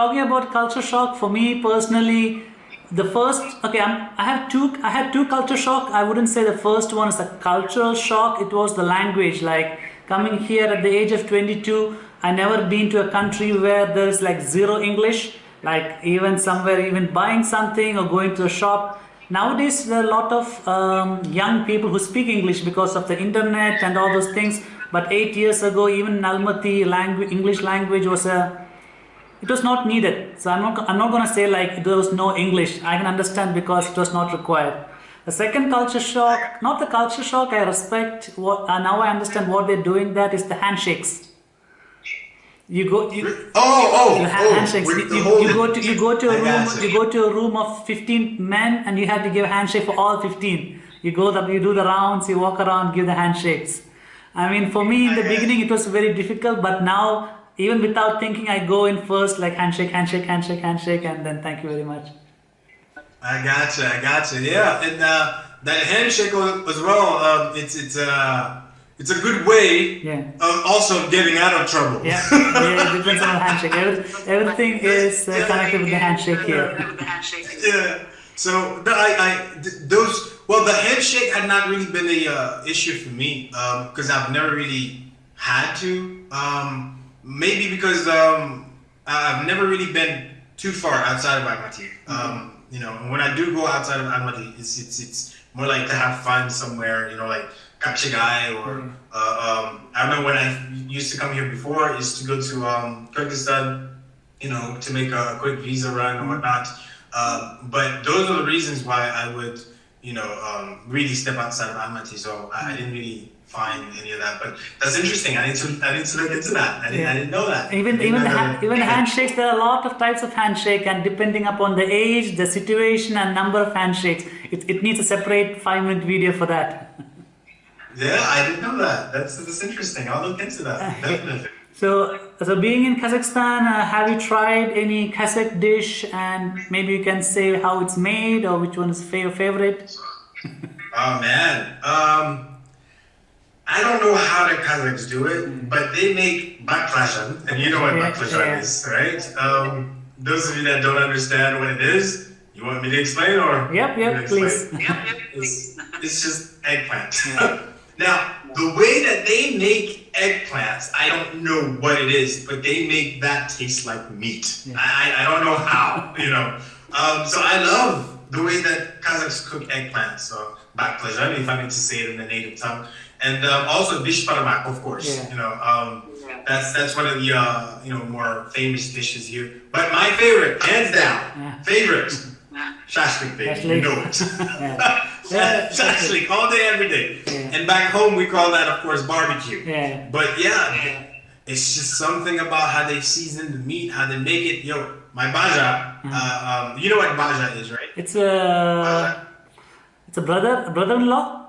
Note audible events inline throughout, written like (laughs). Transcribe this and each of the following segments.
talking about culture shock, for me personally, the first okay I'm, i have two i had two culture shock. I wouldn't say the first one is a cultural shock. It was the language like coming here at the age of 22 i never been to a country where there's like zero english like even somewhere even buying something or going to a shop. Nowadays there are a lot of um, young people who speak english because of the internet and all those things. But eight years ago even in almaty language english language was a it was not needed. So I'm not, I'm not going to say like there was no English. I can understand because it was not required. The second culture shock, not the culture shock, I respect what, uh, now I understand what they're doing that is the handshakes. You go, you, oh, oh, the oh, handshakes. You, you, you, go to, you go to a room, you go to a room of 15 men and you have to give a handshake for all 15. You go, the, you do the rounds, you walk around, give the handshakes. I mean, for me in the beginning it was very difficult, but now even without thinking, I go in first like handshake, handshake, handshake, handshake, and then thank you very much. I gotcha, I gotcha. Yeah, and uh, that handshake as well. Um, it's it's uh, it's a good way yeah. of also getting out of trouble. Yeah, (laughs) yeah it depends on the handshake. Every, everything is uh, connected with the handshake here. Yeah. So I, I those well, the handshake had not really been a uh, issue for me because um, I've never really had to. Um, maybe because um, I've never really been too far outside of Almaty. Mm-hmm. Um, you know, when I do go outside of Almaty, it's it's it's more like to have fun somewhere. You know, like Kapchigai or mm-hmm. uh, um, I remember when I used to come here before is to go to um, Kyrgyzstan. You know, to make a quick visa run or mm-hmm. whatnot. Um, but those are the reasons why I would, you know, um, really step outside of Almaty. So I, I didn't really find any of that. But that's interesting. I need to I need to look into that. I didn't, yeah. I didn't know that. Even even the, even handshakes. There are a lot of types of handshake, and depending upon the age, the situation, and number of handshakes, it, it needs a separate five minute video for that. Yeah, I didn't know that. That's that's interesting. I'll look into that (laughs) definitely. So, so being in Kazakhstan, uh, have you tried any Kazakh dish, and maybe you can say how it's made or which one is your favorite? oh (laughs) man, um, I don't know how the Kazakhs do it, but they make baklajan, and you know what yeah, baklajan yeah. is, right? Um, those of you that don't understand what it is, you want me to explain or? Yep, yep, please. Yep, yep, it's, it's just eggplant. Yeah. (laughs) now, the way that they make eggplants, I don't know what it is, but they make that taste like meat. I, I don't know how, (laughs) you know. Um, so I love the way that Kazakhs cook eggplants. So baklajan, if I need to say it in the native tongue and um, also beshbarmak, of course. Yeah. You know, um, yeah. that's that's one of the uh, you know more famous dishes here. But my favorite, hands down, yeah. favorite, (laughs) shashlik, baby. You know it. (laughs) shashlik (laughs) all day, every day. And back home, we call that, of course, barbecue. Yeah. But yeah, it's just something about how they season the meat, how they make it. Yo, my baja. Uh-huh. Uh, um, you know what baja is, right? It's a. It's a brother, brother-in-law.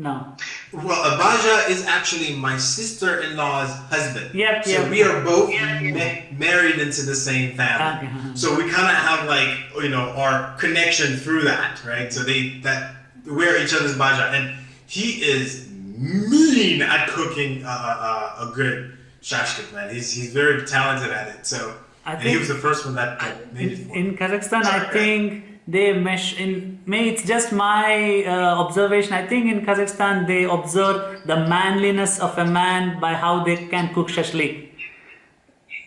No. Well, Abaja is actually my sister-in-law's husband. Yep, so yep. we are both ma- married into the same family. Okay. So we kind of have like you know our connection through that, right? So they that we're each other's Baja, and he is mean at cooking uh, uh, a good shashlik, man. He's he's very talented at it. So I think he was the first one that made it. In Kazakhstan, Sorry, I think they mesh in me it's just my uh, observation. I think in kazakhstan they observe the manliness of a man by how they can cook shashlik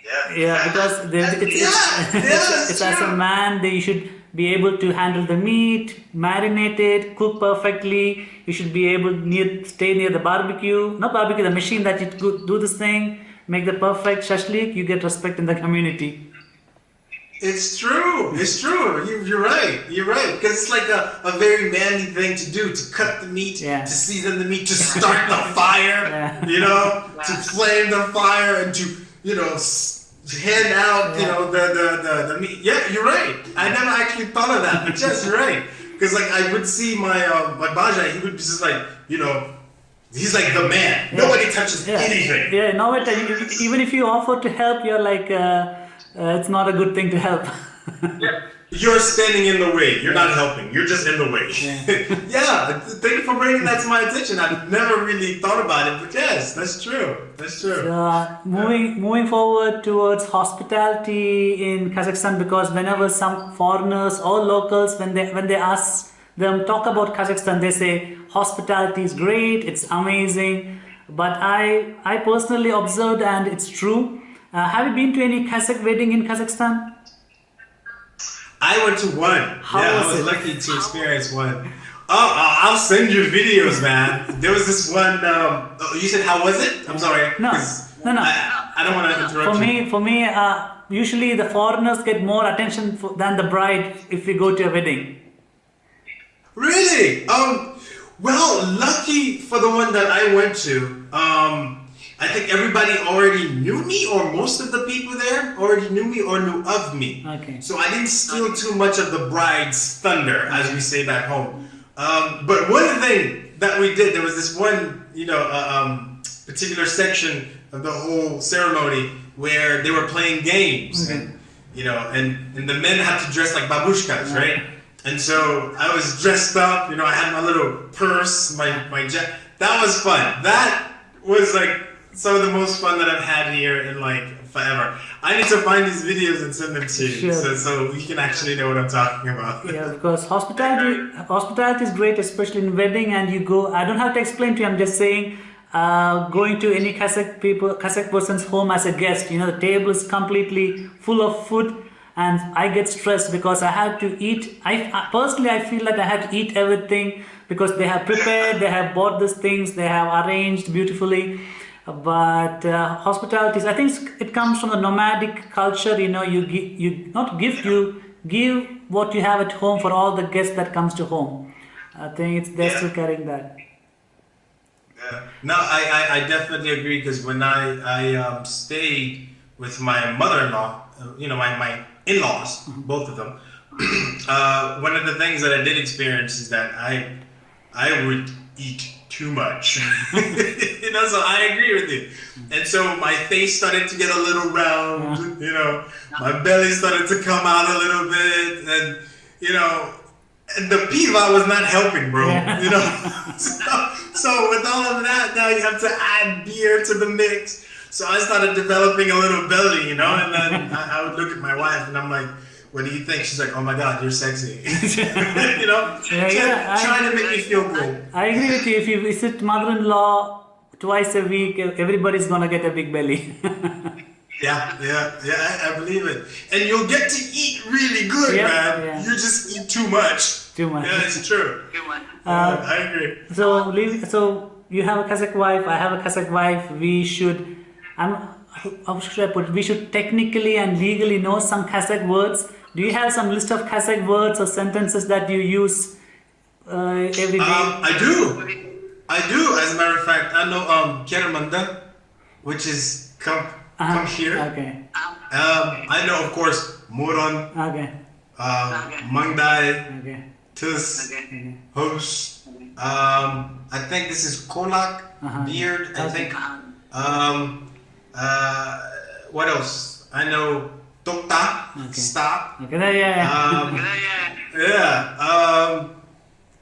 yeah, yeah because they, it's, yeah, (laughs) it's, yeah, it's as a man they should be able to handle the meat marinate it cook perfectly. You should be able to near, stay near the barbecue. Not barbecue the machine that you do this thing make the perfect shashlik you get respect in the community it's true. It's true. You, are right. You're right. Because it's like a, a very manly thing to do to cut the meat, yeah. to season the meat, to start the (laughs) fire, yeah. you know, to flame the fire and to, you know, hand out, yeah. you know, the, the, the, the meat. Yeah, you're right. I never actually thought of that, but yes, you're right. Because like I would see my uh, my Baja, he would be just like, you know, he's like the man. Nobody touches anything. Yeah, no, even if you offer to help, you're like. Uh, uh, it's not a good thing to help. (laughs) yeah. You're standing in the way. You're not helping. You're just in the way. Yeah. (laughs) Yeah. thank you for bringing that to my attention. I've never really thought about it, but yes, that's true. That's true. Uh, moving moving forward towards hospitality in Kazakhstan because whenever some foreigners or locals when they when they ask them talk about Kazakhstan they say hospitality is great it's amazing but I I personally observed and it's true uh, have you been to any Kazakh wedding in Kazakhstan I went to one. How yeah, was I was it? lucky to experience one. Oh, I- I'll send you videos, man. There was this one. Um, oh, you said how was it? I'm sorry. No, No, no. I, I don't want to interrupt for you. me for me uh, usually the foreigners get more attention for, than the bride if we go to a wedding Really? Um. Well, lucky for the one that I went to. Um. I think everybody already knew me, or most of the people there already knew me or knew of me. Okay. So I didn't steal too much of the bride's thunder, as we say back home. Um, but one thing that we did, there was this one, you know, uh, um, particular section of the whole ceremony where they were playing games, Okay. and you know, and and the men had to dress like babushkas, right? And so I was dressed up, you know, I had my little purse, my my jet. That was fun. That was like some of the most fun that I've had here in like forever. I need to find these videos and send them to you, Sure. so so you can actually know what I'm talking about. Yeah, because hospitality hospitality is great, especially in wedding. And you go, I don't have to explain to you. I'm just saying, uh, going to any Kazakh people, Kazakh person's home as a guest. You know, the table is completely full of food, and I get stressed because I have to eat. I I- personally, I feel like I have to eat everything because they have prepared, they have bought these things, they have arranged beautifully. But uh, hospitality, I think it comes from the nomadic culture. You know, you give, you not give, you give what you have at home for all the guests that comes to home. I think it's they're Yeah. still carrying that. Yeah. No, I, I, I definitely agree because when I, I um, stayed with my mother-in-law, uh, you know, my, my in-laws, both of them, (clears throat) uh, one of the things that I did experience is that I, I would eat too much. (laughs) you know, so I agree with you. And so my face started to get a little round, you know, my belly started to come out a little bit, and, you know, and the piva was not helping, bro. You know, (laughs) so, so with all of that, now you have to add beer to the mix. So I started developing a little belly, you know, and then I, I would look at my wife and I'm like, "What do you think?" She's like, "Oh my God, you're sexy," (laughs) you know, Yeah, Try- yeah, I- trying to make me feel good. I agree with you. If you visit mother-in-law twice a week, everybody's gonna get a big belly. (laughs) Yeah, yeah, yeah. I, I believe it, and you'll get to eat really good, Yeah, man. yeah. You just eat too much. Too much. Yeah, it's true. Human. Yeah, uh, I agree. So, so you have a Kazakh wife. I have a Kazakh wife. We should. I'm. How should I put? it? We should technically and legally know some Kazakh words. Do you have some list of Kazakh words or sentences that you use uh, every day? Um, I do. I do. As a matter of fact, I know um Keramanda, which is come Uh-huh. come here. Okay. Um, I know, of course, Moron, Okay. uh, Okay. Mangdai, Okay. Tus, Okay. Hos. Um, I think this is Kolak, Uh-huh. Beard. I Okay. think. Um, Um, uh, what else? I know Tok okay. Stop. Okay, yeah, yeah. Um, (laughs) yeah. Um,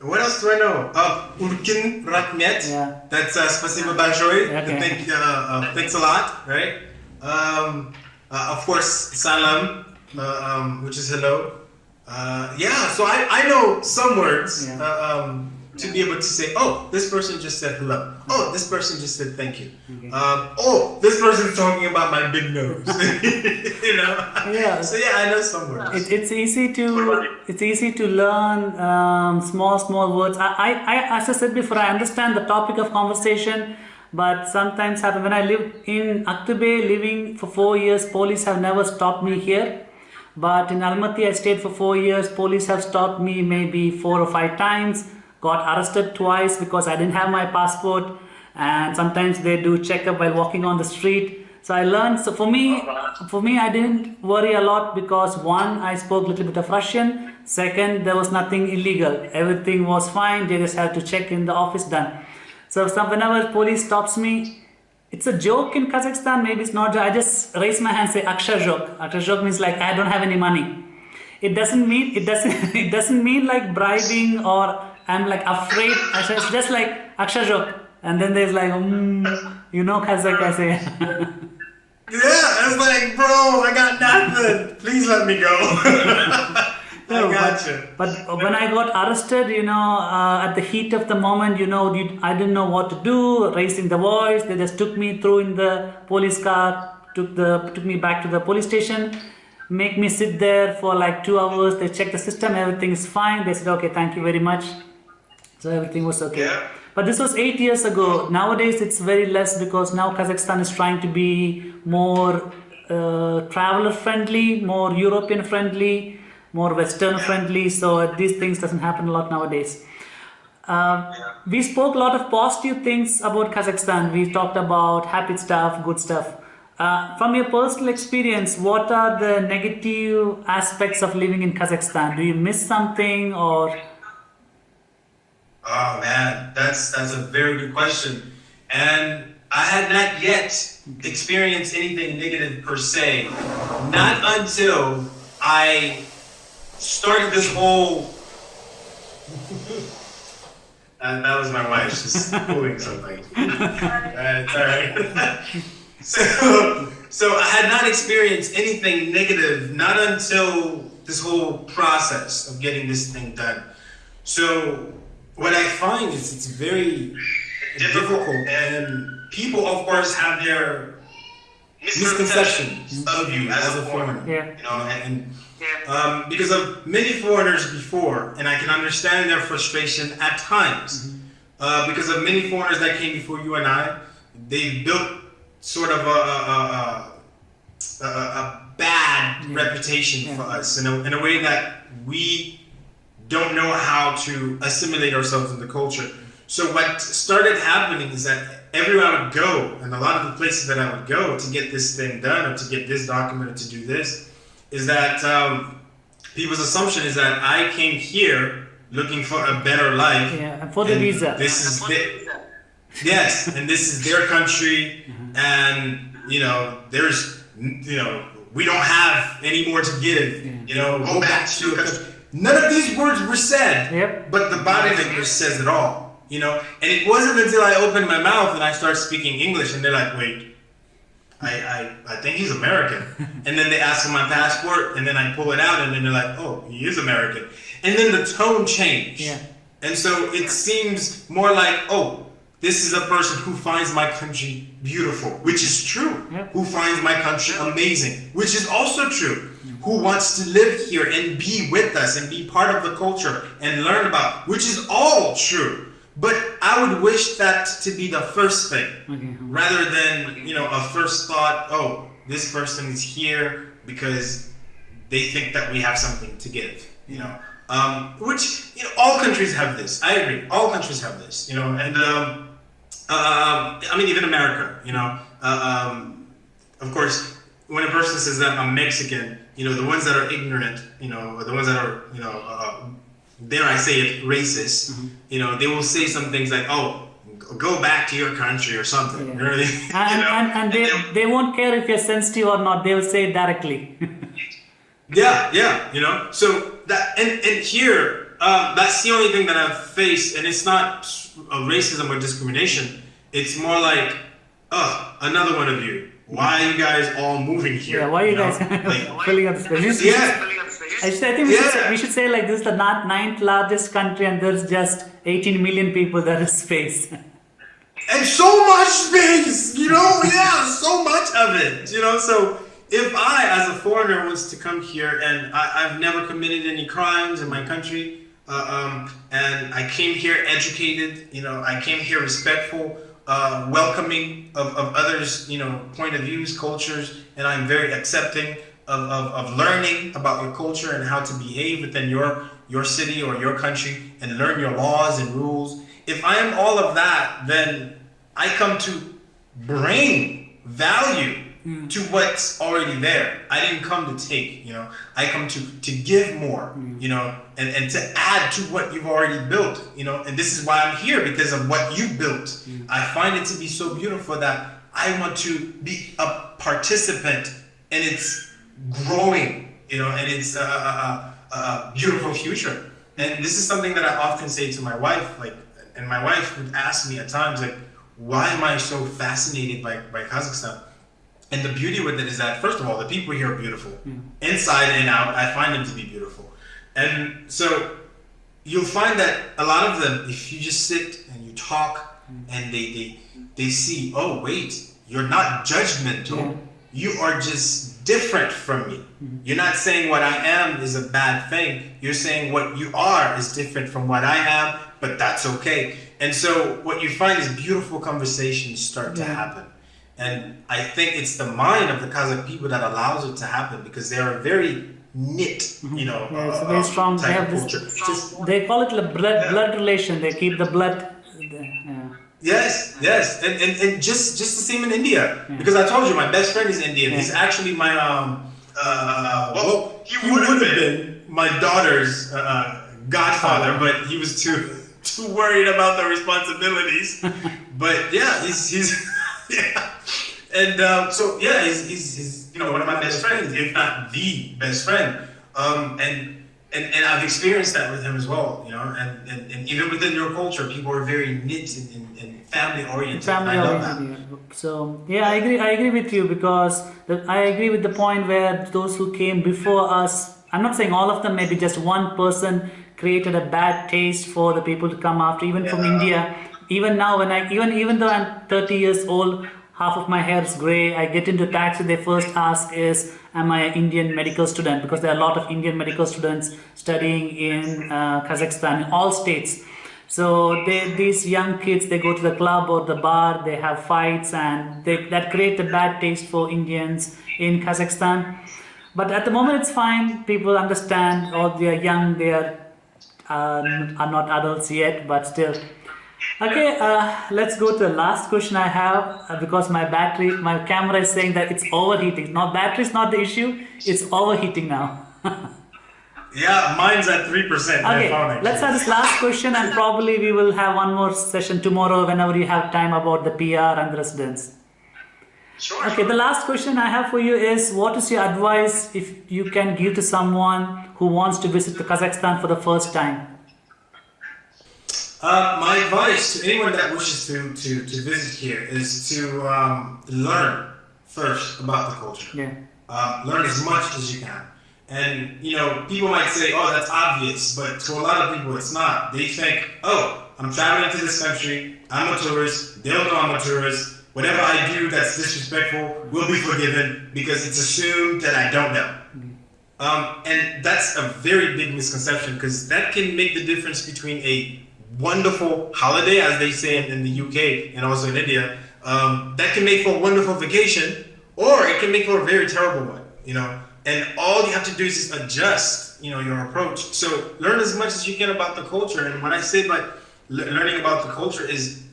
what else do I know? Oh, uh, Urkin Rahmet. Yeah. That's uh, Spasibo Bajoy. Okay. Thank, uh, uh, thanks a lot, right? Um, uh, of course, Salam, uh, um, which is hello. Uh. yeah, so I, I know some words. Yeah. Uh, um, to be able to say, oh, this person just said hello. Oh, this person just said thank you. Okay. Um, oh, this person's talking about my big nose. (laughs) you know? Yeah. So yeah, I know some words. It, it's easy to it's easy to learn um, small small words. I, I, I as I said before, I understand the topic of conversation, but sometimes happen when I lived in Aktobe, living for four years. Police have never stopped me here, but in Almaty I stayed for four years. Police have stopped me maybe four or five times. Got arrested twice because I didn't have my passport, and sometimes they do check up while walking on the street. So I learned. So for me, for me, I didn't worry a lot because one, I spoke a little bit of Russian. Second, there was nothing illegal. Everything was fine. They just had to check in the office done. So some, whenever police stops me, it's a joke in Kazakhstan. Maybe it's not. I just raise my hand, say "Aksha joke." Aksha joke means like I don't have any money. it doesn't mean it doesn't (laughs) it doesn't mean like bribing or I'm like afraid. It's just like akshajok, and then there's like mm, you know Kazakh I say. (laughs) yeah, I was like, bro, I got nothing. Please let me go. (laughs) No, I got you. But, but when I got arrested, you know, uh, at the heat of the moment, you know, you, I didn't know what to do, raising the voice. They just took me through in the police car, took the took me back to the police station, make me sit there for like two hours. They checked the system, everything is fine. They said, okay, thank you very much. So everything was okay. Yeah. But this was eight years ago. Nowadays, it's very less because now Kazakhstan is trying to be more uh, traveler friendly, more European friendly, more Western friendly. So these things doesn't happen a lot nowadays. Uh, we spoke a lot of positive things about Kazakhstan. We talked about happy stuff, good stuff. Uh, from your personal experience, what are the negative aspects of living in Kazakhstan? Do you miss something or? Oh man, that's that's a very good question, and I had not yet experienced anything negative per se, not until I started this whole. (laughs) Uh, that was my wife just pulling something. (laughs) Uh, right. (laughs) so, so I had not experienced anything negative, not until this whole process of getting this thing done. So what I find is it's very difficult, and people, of course, have their misconceptions of you as a foreigner. Yeah. You know, and um, because of many foreigners before, and I can understand their frustration at times. Uh, because of many foreigners that came before you and I, they built sort of a, a, a, a, a bad reputation for us in a, in a way that we don't know how to assimilate ourselves in the culture. So what started happening is that everywhere I would go, and a lot of the places that I would go to get this thing done or to get this document or to do this, is that um, people's assumption is that I came here looking for a better life. Yeah, for the visa. This is the, yes, and this is their country, and you know, there's you know, we don't have any more to give. You know, go back to your country. None of these words were said, Yep. but the body language says it all. You know, and it wasn't until I opened my mouth and I started speaking English, and they're like, "Wait, I, I, I think he's American. (laughs) and then they ask for my passport, and then I pull it out, and then they're like, oh, he is American. And then the tone changed. Yeah. And so it seems more like, oh, this is a person who finds my country beautiful, which is true. Yeah. Who finds my country amazing, which is also true. Who wants to live here and be with us and be part of the culture and learn about, which is all true. But I would wish that to be the first thing, Okay. rather than you know a first thought. Oh, this person is here because they think that we have something to give. You know, um, which you know all countries have this. I agree. All countries have this. You know, and um, um, I mean even America. You know, uh, um, of course, when a person says that I'm Mexican, you know, the ones that are ignorant, you know, the ones that are you know. Uh, dare I say it, racist, you know, they will say some things like, "Oh, go back to your country" or something. Yeah. You know what I mean? And, (laughs) and, and they, they'll- they won't care if you're sensitive or not, they'll say it directly. (laughs) Yeah, yeah, you know. So that and and here, um, that's the only thing that I've faced, and it's not a racism or discrimination. It's more like, oh, another one of you. Why are you guys all moving here? yeah, why are you know? guys (laughs) Like, (laughs) filling up the space? We should- we should- yeah, I, should, I think we, should say, we should say like this is the not ninth largest country and there's just 18 million people there is space. (laughs) and so much space, you know, yeah, so much of it, you know. So if I, as a foreigner, was to come here and I, I've never committed any crimes in my country, uh, um, and I came here educated, you know, I came here respectful, uh, welcoming of, of others, you know, point of views, cultures, and I'm very accepting of, of, of learning about your culture and how to behave within your your city or your country and learn your laws and rules. If I am all of that, then I come to bring value to what's already there. I didn't come to take, you know. I come to to give more, you know, and, and to add to what you've already built, you know. And this is why I'm here because of what you built. I find it to be so beautiful that I want to be a participant and it's growing, you know, and it's uh, uh, uh, a beautiful future. And this is something that I often say to my wife, like, and my wife would ask me at times, like, why am I so fascinated by, by Kazakhstan? And the beauty with it is that, first of all, the people here are beautiful. Hmm. Inside and out, I find them to be beautiful. And so you'll find that a lot of them, if you just sit and you talk hmm. and they, they, they see, oh, wait, you're not judgmental. Yeah. You are just different from me. Hmm. You're not saying what I am is a bad thing. You're saying what you are is different from what I am, but that's okay. And so what you find is beautiful conversations start to happen. And I think it's the mind of the Kazakh people that allows it to happen because they are very knit, you know, Yeah, it's uh, very uh, strong. They type have of this. culture. Just, they call it a blood blood relation. They keep the blood. Yeah. Yes, yes, and, and, and just just the same in India because I told you my best friend is Indian. He's actually my um uh well he would have been my daughter's uh, godfather, but he was too (laughs) too worried about the responsibilities. (laughs) but yeah, he's he's (laughs) yeah, and um, so yeah, he's, he's he's you know one of my best friends, if not the best friend. Um, and and, and I've experienced that with him as well, you know, and, and, and even within your culture, people are very knit and, and, and family oriented. family I love that. oriented. So yeah, I agree. I agree with you because the, I agree with the point where those who came before us. I'm not saying all of them. Maybe just one person created a bad taste for the people to come after. Even from Yeah. India. Even now, when I even even though I'm 30 years old, half of my hair is gray. I get into taxi. They first ask is, "Am I an Indian medical student?" Because there are a lot of Indian medical students studying in uh, Kazakhstan in all states. So they, these young kids, they go to the club or the bar, they have fights, and they, that create a bad taste for Indians in Kazakhstan. But at the moment, it's fine. People understand, or they are young, they are um, are not adults yet, but still. Okay, uh, let's go to the last question I have uh, because my battery, my camera is saying that it's overheating. Now, battery is not the issue; it's overheating now. (laughs) Yeah, mine's at three percent. Okay, let's have this last question, and probably we will have one more session tomorrow whenever you have time about the PR and the residents. Sure. Okay, the last question I have for you is what is your advice if you can give to someone who wants to visit the Kazakhstan for the first time? Uh, my advice to anyone that wishes to, to, to visit here is to um, learn first about the culture. Yeah. Uh, learn as much as you can. And, you know, people might say, oh, that's obvious, but to a lot of people, it's not. They think, oh, I'm traveling to this country, I'm a tourist, they'll know I'm a tourist, whatever I do that's disrespectful will be forgiven because it's assumed that I don't know. Um, and that's a very big misconception because that can make the difference between a wonderful holiday, as they say in, the UK and also in India, um, that can make for a wonderful vacation, or it can make for a very terrible one, you know. And all you have to do is just adjust, you know, your approach. So learn as much as you can about the culture. And when I say le- learning about the culture is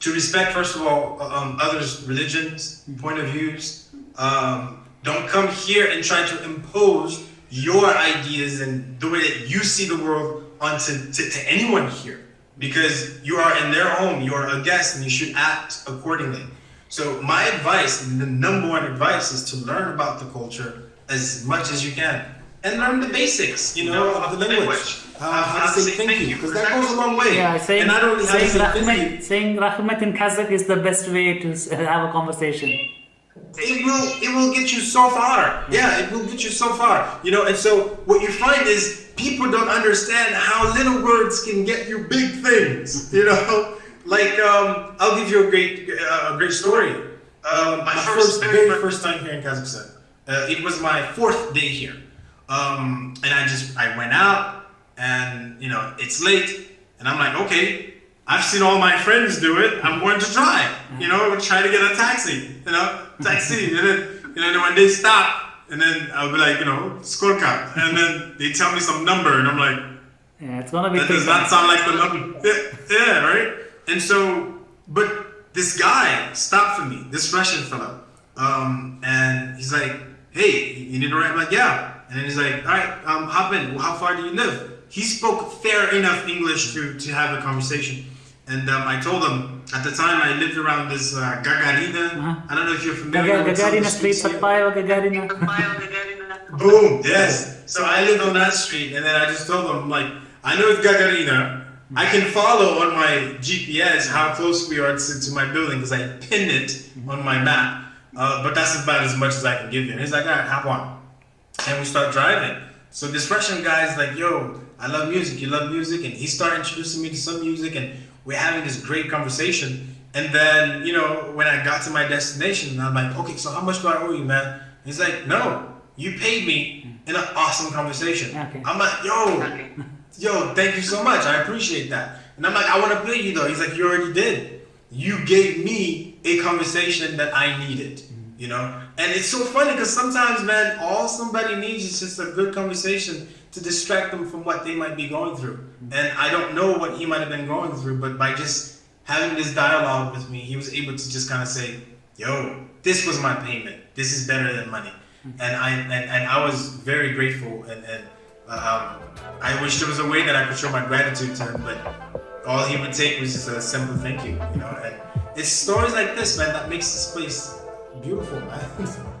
to respect, first of all, um, others' religions, point of views. Um, don't come here and try to impose your ideas and the way that you see the world onto to, to anyone here, because you are in their home, you are a guest, and you should act accordingly. So my advice, the number one advice, is to learn about the culture as much as you can, and learn the basics, you know, of the language. Uh, how to say thank you, because that goes a long way. Yeah, saying, and not only how to saying, say thank you, Rahmet, saying Rahmet in Kazakh is the best way to have a conversation. It will it will get you so far. Yeah, it will get you so far. You know, and so what you find is people don't understand how little words can get you big things. (laughs) You know, like um, I'll give you a great uh, a great story. Um, my, first, very first time here in Kazakhstan. Uh, it was my fourth day here, um, and I just I went out, and you know it's late, and I'm like, okay, I've seen all my friends do it. I'm going to try. You know, try to get a taxi. You know, taxi, and then you know when they stop, and then I'll be like, you know, skorka, and then they tell me some number, and I'm like, Yeah, it's gonna be. that does not sound like the number. Yeah, yeah, right. And so, but this guy stopped for me, this Russian fellow, um, and he's like, "Hey, you need to ride?" I'm like, "Yeah." And then he's like, "All right, um, hop in. How far do you live?" He spoke fair enough English to to have a conversation, and um, I told them at the time I lived around this uh, Gagarina. Uh-huh. I don't know if you're familiar Gaga- with some of Gagarina the Street, streets here. Satpaeva (laughs) Gagarina. Boom. Yes. So I lived on that street, and then I just told them, like, I know it's Gagarina. I can follow on my GPS how close we are to, to my building because I pinned it on my map. Uh, but that's about as much as I can give you. And he's like, all right, hop on. And we start driving. So this Russian guy is like, yo, I love music. You love music? And he started introducing me to some music, and we're having this great conversation. And then, you know, when I got to my destination, I'm like, okay, so how much do I owe you, man? He's like, no, you paid me in an awesome conversation. Okay. I'm like, yo, (laughs) yo, thank you so much. I appreciate that. And I'm like, I want to pay you though. He's like, you already did. You gave me a conversation that I needed, mm-hmm. you know? And it's so funny because sometimes, man, all somebody needs is just a good conversation to distract them from what they might be going through. And I don't know what he might have been going through, but by just having this dialogue with me, he was able to just kind of say, yo, this was my payment. This is better than money. And I, and, and I was very grateful and, and um, I wish there was a way that I could show my gratitude to him, but all he would take was just a simple thank you, you know. And it's stories like this, man, that makes this place beautiful, man. (laughs)